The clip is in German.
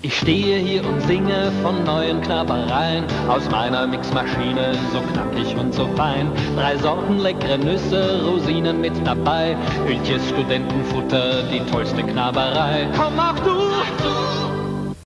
Ich stehe hier und singe von neuen Knabbereien aus meiner Mixmaschine, so knackig und so fein. Drei Sorten leckere Nüsse, Rosinen mit dabei, Hühnchen, Studentenfutter, die tollste Knabberei. Komm auch du!